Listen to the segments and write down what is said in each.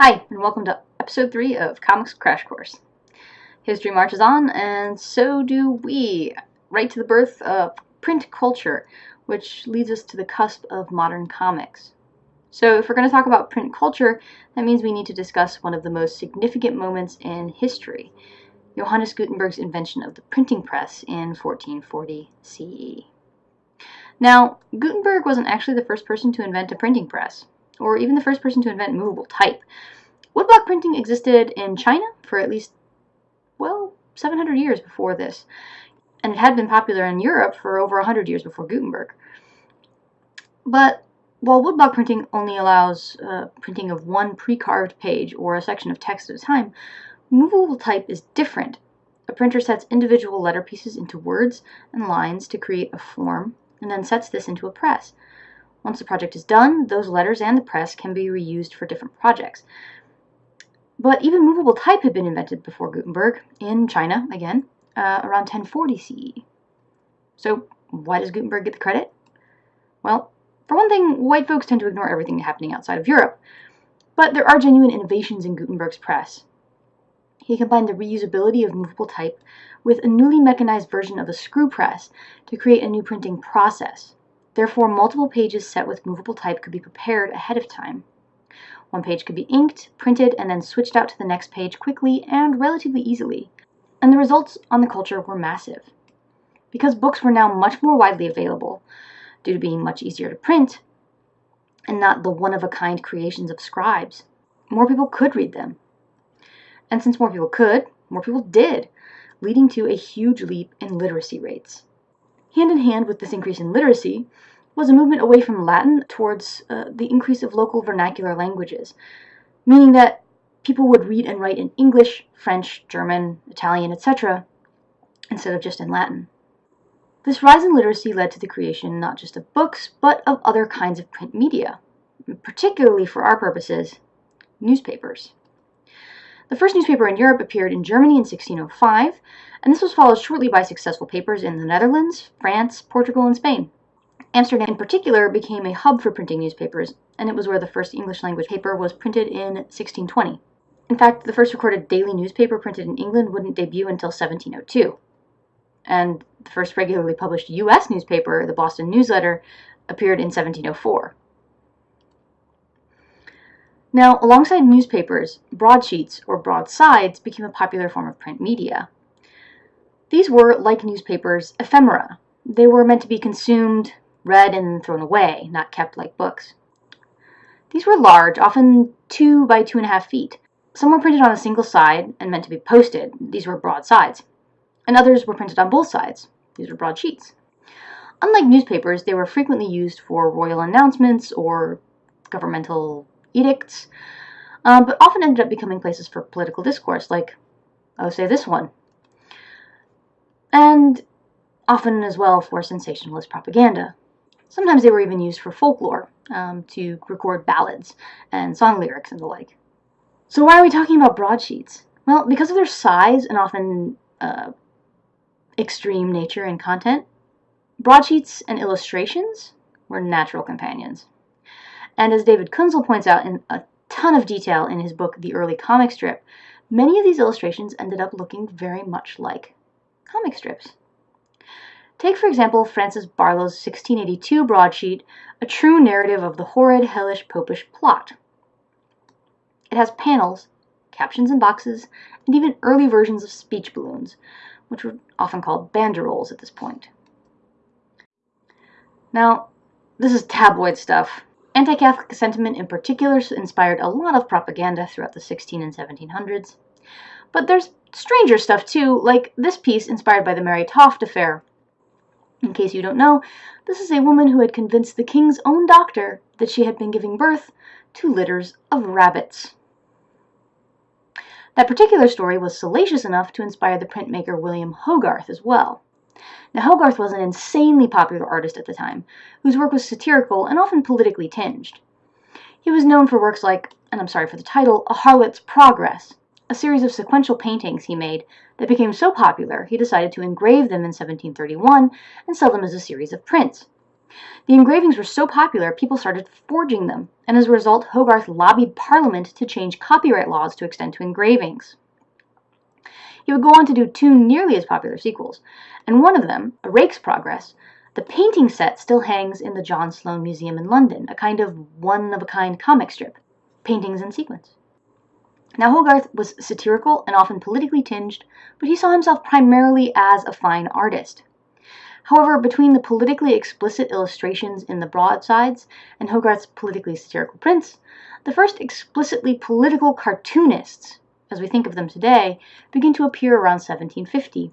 Hi, and welcome to episode 3 of Comics Crash Course. History marches on, and so do we, right to the birth of print culture, which leads us to the cusp of modern comics. So, if we're going to talk about print culture, that means we need to discuss one of the most significant moments in history Johannes Gutenberg's invention of the printing press in 1440 CE. Now, Gutenberg wasn't actually the first person to invent a printing press or even the first person to invent movable type. Woodblock printing existed in China for at least, well, 700 years before this, and it had been popular in Europe for over 100 years before Gutenberg. But while woodblock printing only allows uh, printing of one pre-carved page or a section of text at a time, movable type is different. A printer sets individual letter pieces into words and lines to create a form, and then sets this into a press. Once the project is done, those letters and the press can be reused for different projects. But even movable type had been invented before Gutenberg, in China, again, uh, around 1040 CE. So why does Gutenberg get the credit? Well, for one thing, white folks tend to ignore everything happening outside of Europe. But there are genuine innovations in Gutenberg's press. He combined the reusability of movable type with a newly mechanized version of a screw press to create a new printing process. Therefore, multiple pages set with movable type could be prepared ahead of time. One page could be inked, printed, and then switched out to the next page quickly and relatively easily. And the results on the culture were massive. Because books were now much more widely available, due to being much easier to print, and not the one of a kind creations of scribes, more people could read them. And since more people could, more people did, leading to a huge leap in literacy rates. Hand in hand with this increase in literacy was a movement away from Latin towards uh, the increase of local vernacular languages, meaning that people would read and write in English, French, German, Italian, etc., instead of just in Latin. This rise in literacy led to the creation not just of books, but of other kinds of print media, particularly for our purposes, newspapers. The first newspaper in Europe appeared in Germany in 1605, and this was followed shortly by successful papers in the Netherlands, France, Portugal, and Spain. Amsterdam in particular became a hub for printing newspapers, and it was where the first English language paper was printed in 1620. In fact, the first recorded daily newspaper printed in England wouldn't debut until 1702. And the first regularly published U.S. newspaper, the Boston Newsletter, appeared in 1704. Now, alongside newspapers, broadsheets or broadsides became a popular form of print media. These were, like newspapers, ephemera. They were meant to be consumed, read, and thrown away, not kept like books. These were large, often two by two and a half feet. Some were printed on a single side and meant to be posted. These were broadsides. And others were printed on both sides. These were broadsheets. Unlike newspapers, they were frequently used for royal announcements or governmental edicts, um, but often ended up becoming places for political discourse, like, oh, say this one. And often as well for sensationalist propaganda. Sometimes they were even used for folklore, um, to record ballads and song lyrics and the like. So why are we talking about broadsheets? Well, because of their size and often uh, extreme nature and content, broadsheets and illustrations were natural companions. And as David Kunzle points out in a ton of detail in his book, The Early Comic Strip, many of these illustrations ended up looking very much like comic strips. Take, for example, Francis Barlow's 1682 broadsheet, A True Narrative of the Horrid, Hellish, Popish Plot. It has panels, captions and boxes, and even early versions of speech balloons, which were often called banderoles at this point. Now, this is tabloid stuff, Anti-Catholic sentiment in particular inspired a lot of propaganda throughout the 16 and 1700s. But there's stranger stuff too, like this piece inspired by the Mary Toft affair. In case you don't know, this is a woman who had convinced the king's own doctor that she had been giving birth to litters of rabbits. That particular story was salacious enough to inspire the printmaker William Hogarth as well. Now, Hogarth was an insanely popular artist at the time, whose work was satirical and often politically tinged. He was known for works like, and I'm sorry for the title, A Harlot's Progress, a series of sequential paintings he made that became so popular he decided to engrave them in 1731 and sell them as a series of prints. The engravings were so popular, people started forging them, and as a result, Hogarth lobbied Parliament to change copyright laws to extend to engravings. He would go on to do two nearly as popular sequels, and one of them, A Rake's Progress, the painting set still hangs in the John Sloane Museum in London, a kind of one-of-a-kind comic strip, paintings in sequence. Now Hogarth was satirical and often politically tinged, but he saw himself primarily as a fine artist. However, between the politically explicit illustrations in the broadsides and Hogarth's politically satirical prints, the first explicitly political cartoonists, as we think of them today, begin to appear around 1750,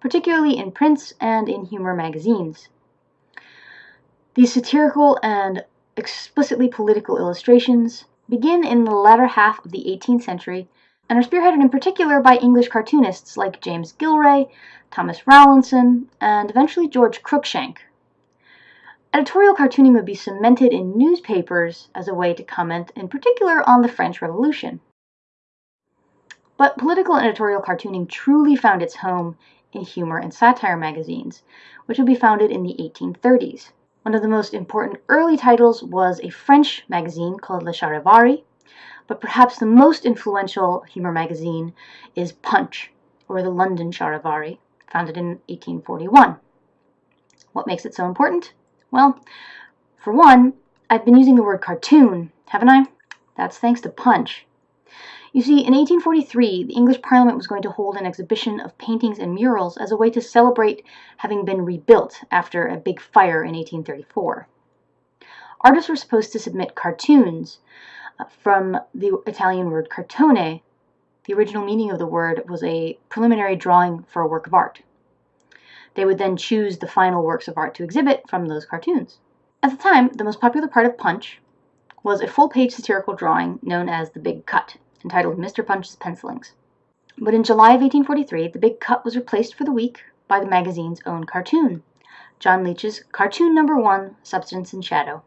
particularly in prints and in humor magazines. These satirical and explicitly political illustrations begin in the latter half of the 18th century and are spearheaded in particular by English cartoonists like James Gillray, Thomas Rowlandson, and eventually George Cruikshank. Editorial cartooning would be cemented in newspapers as a way to comment in particular on the French Revolution. But political editorial cartooning truly found its home in humor and satire magazines, which would be founded in the 1830s. One of the most important early titles was a French magazine called Le Charivari, but perhaps the most influential humor magazine is Punch, or the London Charivari, founded in 1841. What makes it so important? Well, for one, I've been using the word cartoon, haven't I? That's thanks to Punch. You see, in 1843, the English Parliament was going to hold an exhibition of paintings and murals as a way to celebrate having been rebuilt after a big fire in 1834. Artists were supposed to submit cartoons uh, from the Italian word cartone. The original meaning of the word was a preliminary drawing for a work of art. They would then choose the final works of art to exhibit from those cartoons. At the time, the most popular part of Punch was a full-page satirical drawing known as The Big Cut, entitled Mr. Punch's Pencilings. But in July of 1843, The Big Cut was replaced for the week by the magazine's own cartoon, John Leech's Cartoon Number One, Substance and Shadow.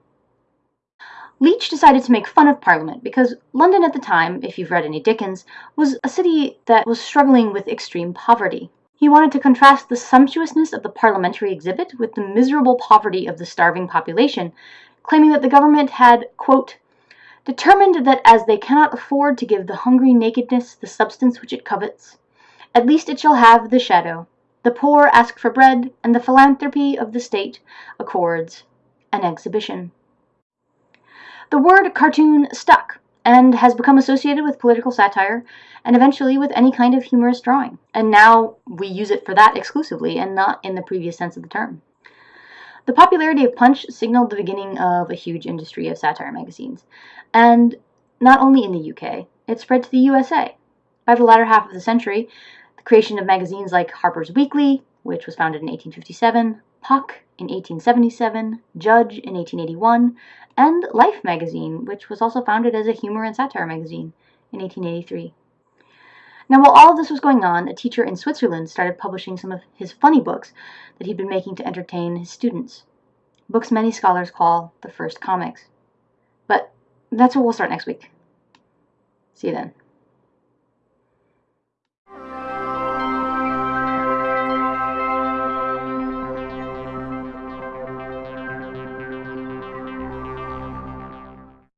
Leech decided to make fun of Parliament because London at the time, if you've read any Dickens, was a city that was struggling with extreme poverty. He wanted to contrast the sumptuousness of the parliamentary exhibit with the miserable poverty of the starving population, claiming that the government had, quote, determined that as they cannot afford to give the hungry nakedness the substance which it covets, at least it shall have the shadow. The poor ask for bread, and the philanthropy of the state accords an exhibition. The word cartoon stuck and has become associated with political satire and eventually with any kind of humorous drawing. And now we use it for that exclusively and not in the previous sense of the term. The popularity of Punch signaled the beginning of a huge industry of satire magazines. And not only in the UK, it spread to the USA. By the latter half of the century, the creation of magazines like Harper's Weekly, which was founded in 1857, Puck in 1877, Judge in 1881, and Life magazine, which was also founded as a humor and satire magazine in 1883. Now, while all of this was going on, a teacher in Switzerland started publishing some of his funny books that he'd been making to entertain his students. Books many scholars call the first comics. But that's where we'll start next week. See you then.